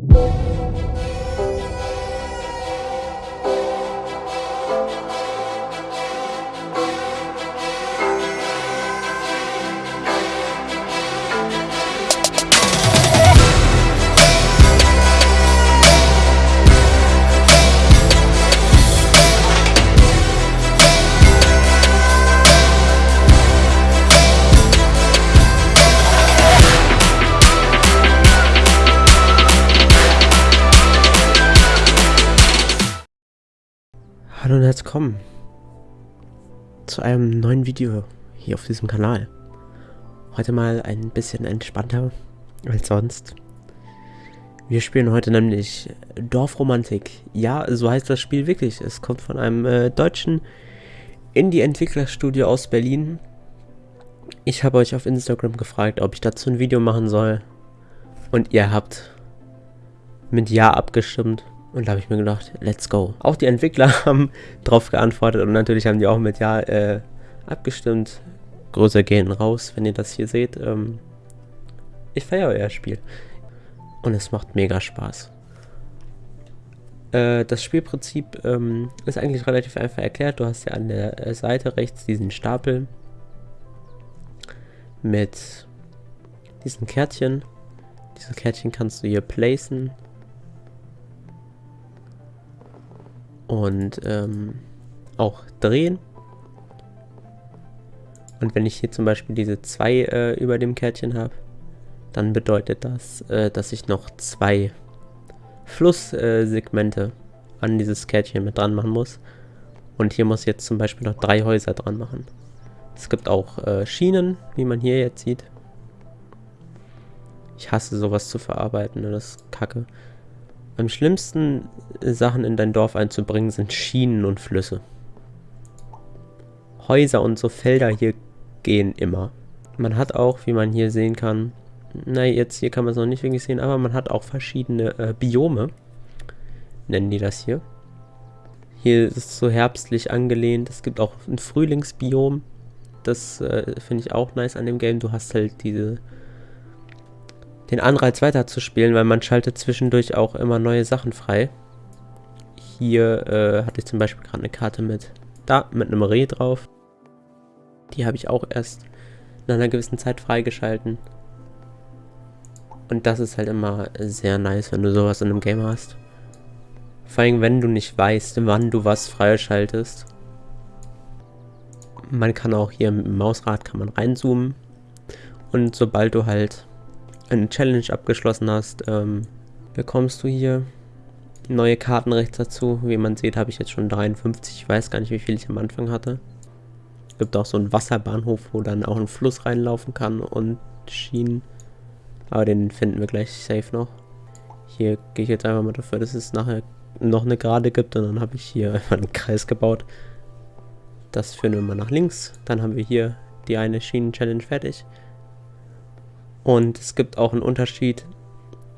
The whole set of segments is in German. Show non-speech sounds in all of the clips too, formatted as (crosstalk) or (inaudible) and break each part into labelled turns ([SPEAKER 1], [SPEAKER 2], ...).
[SPEAKER 1] you. Hallo und herzlich willkommen zu einem neuen Video hier auf diesem Kanal. Heute mal ein bisschen entspannter als sonst. Wir spielen heute nämlich Dorfromantik. Ja, so heißt das Spiel wirklich. Es kommt von einem äh, deutschen Indie-Entwicklerstudio aus Berlin. Ich habe euch auf Instagram gefragt, ob ich dazu ein Video machen soll. Und ihr habt mit Ja abgestimmt. Und da habe ich mir gedacht, let's go. Auch die Entwickler (laughs) haben drauf geantwortet und natürlich haben die auch mit Ja äh, abgestimmt. Größe gehen raus, wenn ihr das hier seht. Ähm, ich feiere euer Spiel. Und es macht mega Spaß. Äh, das Spielprinzip ähm, ist eigentlich relativ einfach erklärt. Du hast ja an der äh, Seite rechts diesen Stapel mit diesen Kärtchen. Diese Kärtchen kannst du hier placen und ähm, auch drehen. Und wenn ich hier zum Beispiel diese zwei äh, über dem Kärtchen habe, dann bedeutet das, äh, dass ich noch zwei Flusssegmente äh, an dieses Kärtchen mit dran machen muss. Und hier muss ich jetzt zum Beispiel noch drei Häuser dran machen. Es gibt auch äh, Schienen, wie man hier jetzt sieht. Ich hasse sowas zu verarbeiten, das ist kacke. Am schlimmsten Sachen in dein Dorf einzubringen sind Schienen und Flüsse. Häuser und so Felder hier gehen immer. Man hat auch, wie man hier sehen kann, na jetzt hier kann man es noch nicht wirklich sehen, aber man hat auch verschiedene äh, Biome, nennen die das hier. Hier ist es so herbstlich angelehnt, es gibt auch ein Frühlingsbiom, das äh, finde ich auch nice an dem Game. Du hast halt diese den Anreiz weiterzuspielen, weil man schaltet zwischendurch auch immer neue Sachen frei. Hier äh, hatte ich zum Beispiel gerade eine Karte mit, da, mit einem Reh drauf. Die habe ich auch erst in einer gewissen Zeit freigeschalten. Und das ist halt immer sehr nice, wenn du sowas in einem Game hast. Vor allem, wenn du nicht weißt, wann du was freischaltest. Man kann auch hier mit dem Mausrad kann man reinzoomen. Und sobald du halt eine Challenge abgeschlossen hast, ähm, bekommst du hier neue Karten rechts dazu. Wie man sieht, habe ich jetzt schon 53. Ich weiß gar nicht, wie viel ich am Anfang hatte. Es gibt auch so einen Wasserbahnhof, wo dann auch ein Fluss reinlaufen kann und Schienen. Aber den finden wir gleich safe noch. Hier gehe ich jetzt einfach mal dafür, dass es nachher noch eine Gerade gibt. Und dann habe ich hier (laughs) einfach einen Kreis gebaut. Das führen wir mal nach links. Dann haben wir hier die eine Schienen-Challenge fertig. Und es gibt auch einen Unterschied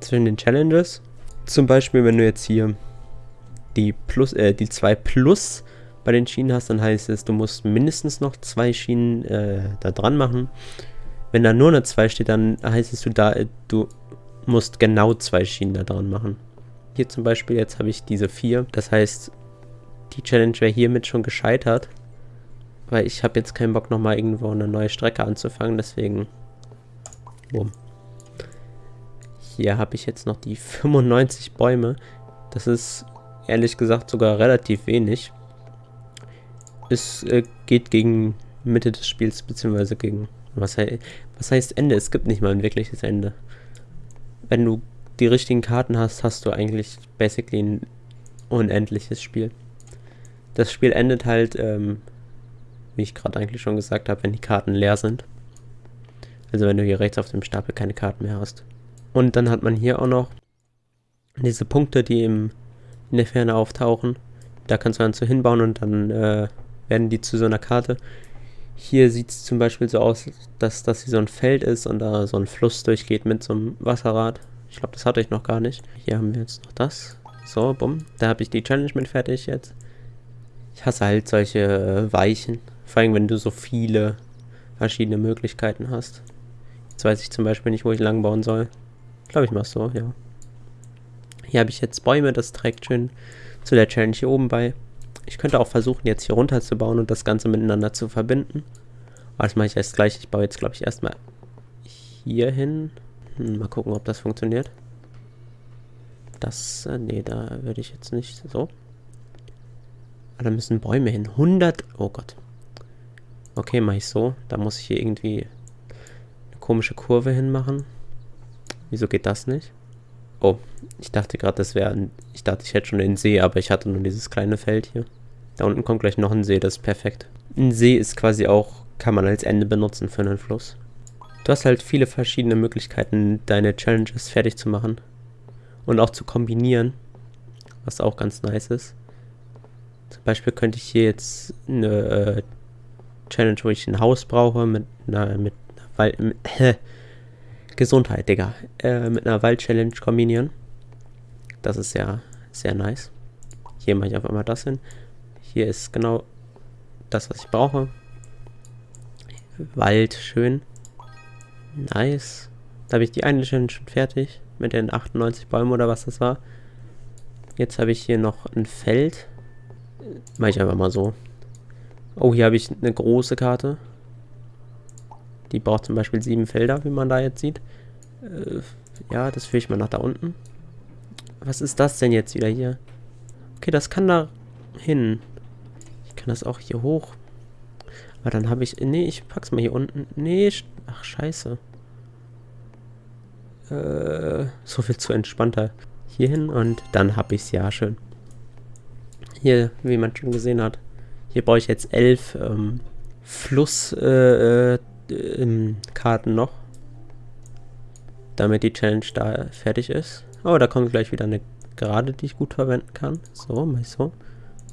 [SPEAKER 1] zwischen den Challenges. Zum Beispiel, wenn du jetzt hier die Plus, äh, die 2 Plus bei den Schienen hast, dann heißt es, du musst mindestens noch zwei Schienen äh, da dran machen. Wenn da nur eine 2 steht, dann heißt es, du, da, äh, du musst genau zwei Schienen da dran machen. Hier zum Beispiel, jetzt habe ich diese 4. Das heißt, die Challenge wäre hiermit schon gescheitert. Weil ich habe jetzt keinen Bock, nochmal irgendwo eine neue Strecke anzufangen. Deswegen Bumm. Hier habe ich jetzt noch die 95 Bäume. Das ist ehrlich gesagt sogar relativ wenig. Es äh, geht gegen Mitte des Spiels, beziehungsweise gegen... Was, he was heißt Ende? Es gibt nicht mal ein wirkliches Ende. Wenn du die richtigen Karten hast, hast du eigentlich basically ein unendliches Spiel. Das Spiel endet halt, ähm, wie ich gerade eigentlich schon gesagt habe, wenn die Karten leer sind. Also wenn du hier rechts auf dem Stapel keine Karten mehr hast. Und dann hat man hier auch noch diese Punkte, die im, in der Ferne auftauchen. Da kannst du dann so hinbauen und dann äh, werden die zu so einer Karte. Hier sieht es zum Beispiel so aus, dass das hier so ein Feld ist und da so ein Fluss durchgeht mit so einem Wasserrad. Ich glaube, das hatte ich noch gar nicht. Hier haben wir jetzt noch das. So, bumm. Da habe ich die Challenge mit fertig jetzt. Ich hasse halt solche äh, Weichen. Vor allem, wenn du so viele verschiedene Möglichkeiten hast. Jetzt weiß ich zum Beispiel nicht, wo ich lang bauen soll. Ich glaube, ich mache so, ja. Hier habe ich jetzt Bäume, das trägt schön zu der Challenge hier oben bei. Ich könnte auch versuchen, jetzt hier runter zu bauen und das Ganze miteinander zu verbinden. Aber das mache ich erst gleich. Ich baue jetzt, glaube ich, erstmal hier hin. Hm, mal gucken, ob das funktioniert. Das, äh, nee, da würde ich jetzt nicht so. Ah, da müssen Bäume hin. 100, oh Gott. Okay, mache ich so. Da muss ich hier irgendwie komische Kurve hinmachen. Wieso geht das nicht? Oh, ich dachte gerade, das wäre. Ich dachte, ich hätte schon den See, aber ich hatte nur dieses kleine Feld hier. Da unten kommt gleich noch ein See, das ist perfekt. Ein See ist quasi auch, kann man als Ende benutzen für einen Fluss. Du hast halt viele verschiedene Möglichkeiten, deine Challenges fertig zu machen. Und auch zu kombinieren. Was auch ganz nice ist. Zum Beispiel könnte ich hier jetzt eine äh, Challenge, wo ich ein Haus brauche, mit einer, mit Wald... Äh, Gesundheit, Digga. Äh, mit einer Wald-Challenge kombinieren. Das ist ja sehr nice. Hier mache ich einfach mal das hin. Hier ist genau das, was ich brauche. Wald, schön. Nice. Da habe ich die eine Challenge schon fertig. Mit den 98 Bäumen oder was das war. Jetzt habe ich hier noch ein Feld. Mache ich einfach mal so. Oh, hier habe ich eine große Karte. Die braucht zum Beispiel sieben Felder, wie man da jetzt sieht. Äh, ja, das führe ich mal nach da unten. Was ist das denn jetzt wieder hier? Okay, das kann da hin. Ich kann das auch hier hoch. Aber dann habe ich... Nee, ich pack's mal hier unten. Nee, ach scheiße. Äh, so viel zu entspannter. Hier hin und dann habe ich es ja schön. Hier, wie man schon gesehen hat. Hier brauche ich jetzt elf ähm, Fluss äh, äh, ähm, Karten noch. Damit die Challenge da fertig ist. Oh, da kommt gleich wieder eine Gerade, die ich gut verwenden kann. So, mal so. Und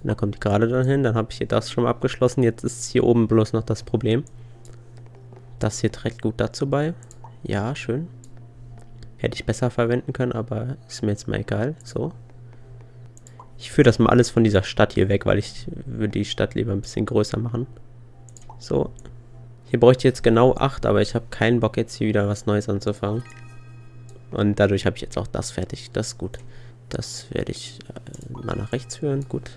[SPEAKER 1] da kommt die Gerade dann hin. Dann habe ich hier das schon mal abgeschlossen. Jetzt ist hier oben bloß noch das Problem. Das hier trägt gut dazu bei. Ja, schön. Hätte ich besser verwenden können, aber ist mir jetzt mal egal. So. Ich führe das mal alles von dieser Stadt hier weg, weil ich würde die Stadt lieber ein bisschen größer machen. So. Hier bräuchte ich jetzt genau 8, aber ich habe keinen Bock jetzt hier wieder was Neues anzufangen. Und dadurch habe ich jetzt auch das fertig. Das ist gut. Das werde ich äh, mal nach rechts führen. Gut.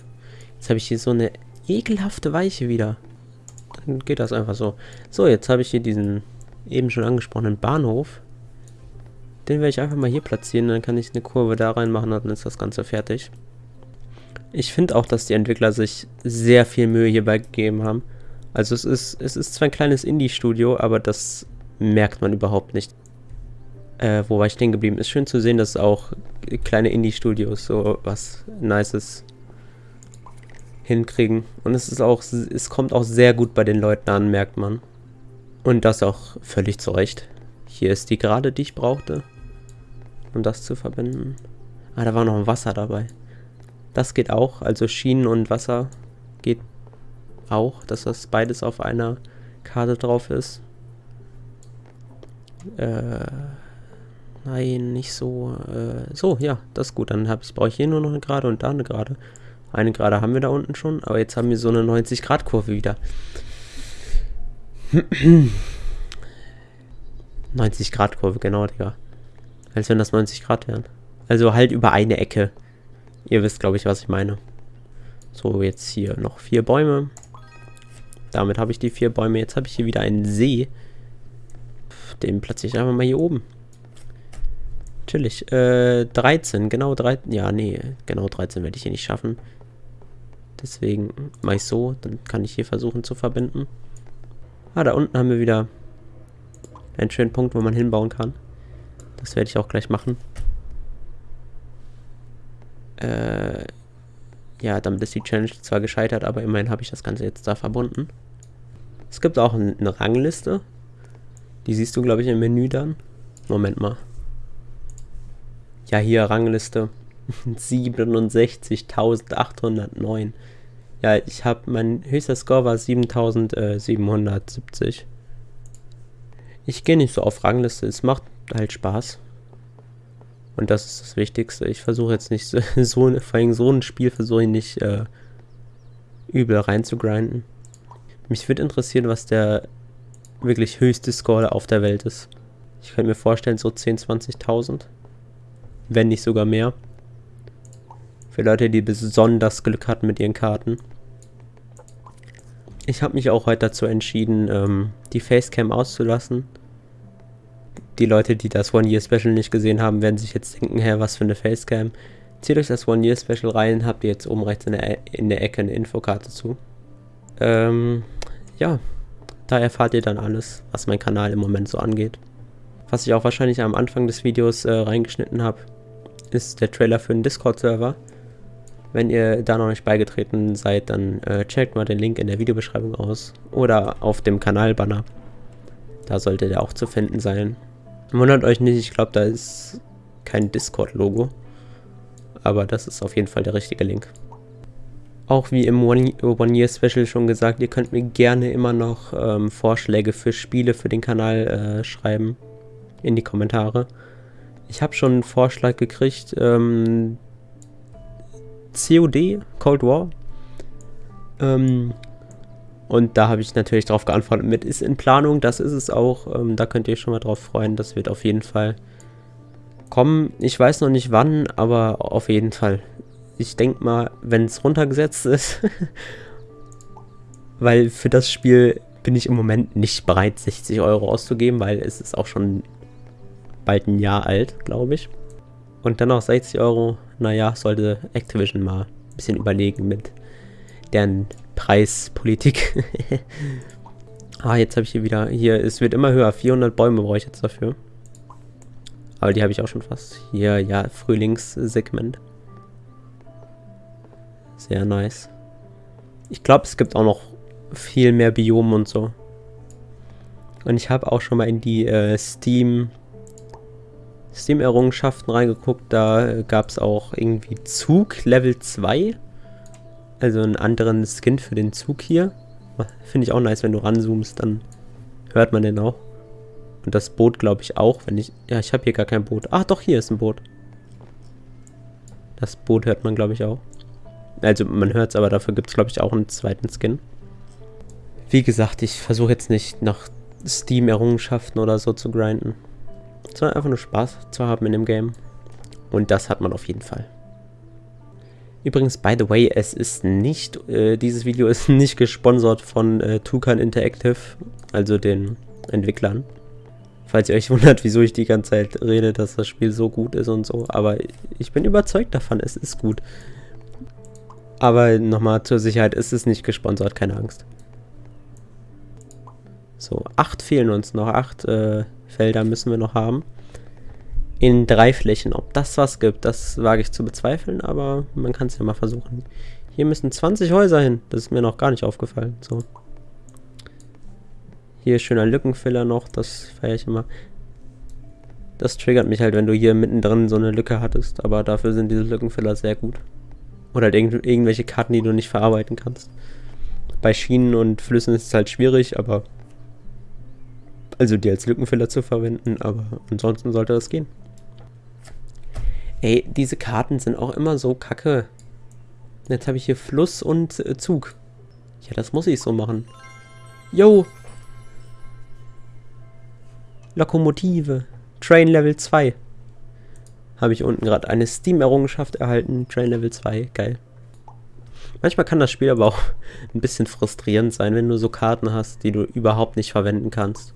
[SPEAKER 1] Jetzt habe ich hier so eine ekelhafte Weiche wieder. Dann geht das einfach so. So, jetzt habe ich hier diesen eben schon angesprochenen Bahnhof. Den werde ich einfach mal hier platzieren. Dann kann ich eine Kurve da reinmachen und dann ist das Ganze fertig. Ich finde auch, dass die Entwickler sich sehr viel Mühe hierbei gegeben haben. Also es ist, es ist zwar ein kleines Indie-Studio, aber das merkt man überhaupt nicht. Äh, wo war ich stehen geblieben? Ist schön zu sehen, dass auch kleine Indie-Studios so was Nices hinkriegen. Und es ist auch, es kommt auch sehr gut bei den Leuten an, merkt man. Und das auch völlig zu Recht. Hier ist die Gerade, die ich brauchte, um das zu verbinden. Ah, da war noch ein Wasser dabei. Das geht auch, also Schienen und Wasser geht auch, dass das beides auf einer Karte drauf ist. Äh, nein, nicht so. Äh, so, ja, das ist gut. Dann brauche ich hier nur noch eine Gerade und da eine Gerade. Eine Gerade haben wir da unten schon, aber jetzt haben wir so eine 90-Grad-Kurve wieder. (clears throat) 90-Grad-Kurve, genau, Digga. Als wenn das 90 Grad wären. Also halt über eine Ecke. Ihr wisst, glaube ich, was ich meine. So, jetzt hier noch vier Bäume. Damit habe ich die vier Bäume. Jetzt habe ich hier wieder einen See. Den platziere ich einfach mal hier oben. Chillig. Äh, 13. Genau 13. Ja, nee. Genau 13 werde ich hier nicht schaffen. Deswegen mache ich so. Dann kann ich hier versuchen zu verbinden. Ah, da unten haben wir wieder einen schönen Punkt, wo man hinbauen kann. Das werde ich auch gleich machen. Äh, ja, damit ist die Challenge zwar gescheitert, aber immerhin habe ich das Ganze jetzt da verbunden. Es gibt auch eine Rangliste. Die siehst du, glaube ich, im Menü dann. Moment mal. Ja, hier Rangliste. (laughs) 67.809. Ja, ich habe, mein höchster Score war 7.770. Ich gehe nicht so auf Rangliste, es macht halt Spaß. Und das ist das Wichtigste. Ich versuche jetzt nicht so, (laughs) so, vor allem so ein Spiel versuche ich nicht äh, übel reinzugrinden. Mich würde interessieren, was der wirklich höchste Score auf der Welt ist. Ich könnte mir vorstellen, so 10.000, 20.000. Wenn nicht sogar mehr. Für Leute, die besonders Glück hatten mit ihren Karten. Ich habe mich auch heute dazu entschieden, ähm, die Facecam auszulassen. Die Leute, die das One-Year-Special nicht gesehen haben, werden sich jetzt denken, hä, was für eine Facecam. Zieht euch das One-Year-Special rein, habt ihr jetzt oben rechts in der, in der Ecke eine Infokarte zu. Ähm, ja, da erfahrt ihr dann alles, was mein Kanal im Moment so angeht. Was ich auch wahrscheinlich am Anfang des Videos äh, reingeschnitten habe, ist der Trailer für den Discord-Server. Wenn ihr da noch nicht beigetreten seid, dann äh, checkt mal den Link in der Videobeschreibung aus oder auf dem Kanalbanner. Da sollte der auch zu finden sein. Wundert euch nicht, ich glaube, da ist kein Discord-Logo. Aber das ist auf jeden Fall der richtige Link. Auch wie im One-Year-Special schon gesagt, ihr könnt mir gerne immer noch ähm, Vorschläge für Spiele für den Kanal äh, schreiben. In die Kommentare. Ich habe schon einen Vorschlag gekriegt, ähm, COD, Cold War. Ähm, und da habe ich natürlich darauf geantwortet mit, ist in Planung, das ist es auch. Ähm, da könnt ihr euch schon mal drauf freuen, das wird auf jeden Fall kommen. Ich weiß noch nicht wann, aber auf jeden Fall. Ich denke mal, wenn es runtergesetzt ist, (laughs) weil für das Spiel bin ich im Moment nicht bereit, 60 Euro auszugeben, weil es ist auch schon bald ein Jahr alt, glaube ich. Und dann noch 60 Euro, naja, sollte Activision mal ein bisschen überlegen mit deren Preispolitik. (laughs) ah, jetzt habe ich hier wieder, hier, es wird immer höher, 400 Bäume brauche ich jetzt dafür. Aber die habe ich auch schon fast. Hier, ja, Frühlingssegment. Sehr nice. Ich glaube, es gibt auch noch viel mehr Biome und so. Und ich habe auch schon mal in die äh, Steam Steam-Errungenschaften reingeguckt. Da gab es auch irgendwie Zug Level 2. Also einen anderen Skin für den Zug hier. Finde ich auch nice, wenn du ranzoomst, dann hört man den auch. Und das Boot glaube ich auch, wenn ich... Ja, ich habe hier gar kein Boot. Ach doch, hier ist ein Boot. Das Boot hört man glaube ich auch. Also man hört es, aber dafür gibt es glaube ich auch einen zweiten Skin. Wie gesagt, ich versuche jetzt nicht nach Steam-Errungenschaften oder so zu grinden sondern einfach nur Spaß zu haben in dem Game. Und das hat man auf jeden Fall. Übrigens, by the way, es ist nicht, äh, dieses Video ist (laughs) nicht gesponsert von äh, Tucan Interactive, also den Entwicklern. Falls ihr euch wundert, (laughs) wieso ich die ganze Zeit rede, dass das Spiel so gut ist und so. Aber ich bin überzeugt davon, es ist gut. Aber nochmal zur Sicherheit, ist es nicht gesponsert, keine Angst. So, acht fehlen uns noch, acht äh, Felder müssen wir noch haben. In drei Flächen. Ob das was gibt, das wage ich zu bezweifeln, aber man kann es ja mal versuchen. Hier müssen 20 Häuser hin. Das ist mir noch gar nicht aufgefallen. So. Hier schöner Lückenfiller noch, das feiere ich immer. Das triggert mich halt, wenn du hier mittendrin so eine Lücke hattest, aber dafür sind diese Lückenfiller sehr gut. Oder halt irgendw irgendwelche Karten, die du nicht verarbeiten kannst. Bei Schienen und Flüssen ist es halt schwierig, aber also die als Lückenfiller zu verwenden, aber ansonsten sollte das gehen. Ey, diese Karten sind auch immer so kacke. Jetzt habe ich hier Fluss und äh, Zug. Ja, das muss ich so machen. Yo! Lokomotive. Train Level 2. Habe ich unten gerade eine Steam-Errungenschaft erhalten. Train Level 2. Geil. Manchmal kann das Spiel aber auch (laughs) ein bisschen frustrierend sein, wenn du so Karten hast, die du überhaupt nicht verwenden kannst.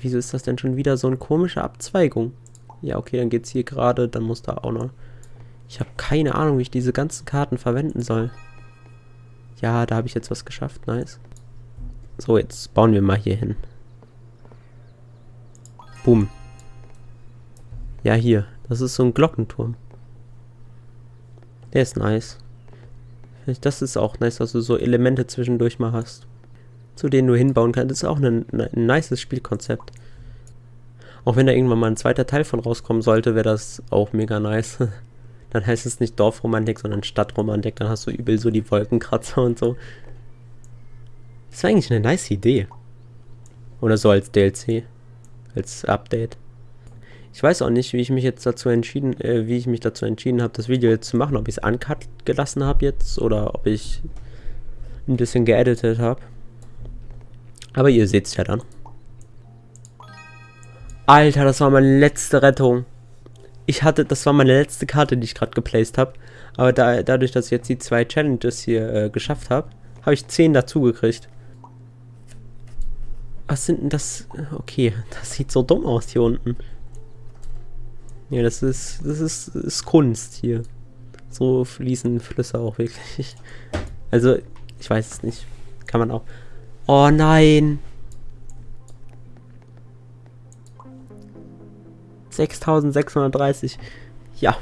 [SPEAKER 1] Wieso ist das denn schon wieder so eine komische Abzweigung? Ja, okay, dann geht's hier gerade, dann muss da auch noch... Ich habe keine Ahnung, wie ich diese ganzen Karten verwenden soll. Ja, da habe ich jetzt was geschafft, nice. So, jetzt bauen wir mal hier hin. Boom. Ja, hier. Das ist so ein Glockenturm. Der ist nice. Das ist auch nice, dass du so Elemente zwischendurch mal hast zu denen du hinbauen kannst. Das ist auch ein, ein nices Spielkonzept. Auch wenn da irgendwann mal ein zweiter Teil von rauskommen sollte, wäre das auch mega nice. (laughs) Dann heißt es nicht Dorfromantik, sondern Stadtromantik. Dann hast du übel so die Wolkenkratzer und so. Das wäre eigentlich eine nice Idee. Oder so als DLC. Als Update. Ich weiß auch nicht, wie ich mich jetzt dazu entschieden, äh, wie ich mich dazu entschieden habe, das Video jetzt zu machen. Ob ich es uncut gelassen habe jetzt oder ob ich ein bisschen geeditet habe. Aber ihr seht es ja dann. Alter, das war meine letzte Rettung. ich hatte, das war meine letzte Karte, die ich gerade geplaced habe. Aber da, dadurch, dass ich jetzt die zwei Challenges hier äh, geschafft habe, habe ich 10 dazugekriegt. Was sind denn das? Okay, (laughs) das sieht so dumm aus hier unten. Ja, das ist, das ist, ist Kunst hier. So fließen Flüsse auch wirklich. (laughs) Also, ich weiß es nicht. Kann man auch. Oh nein! 6630. Ja,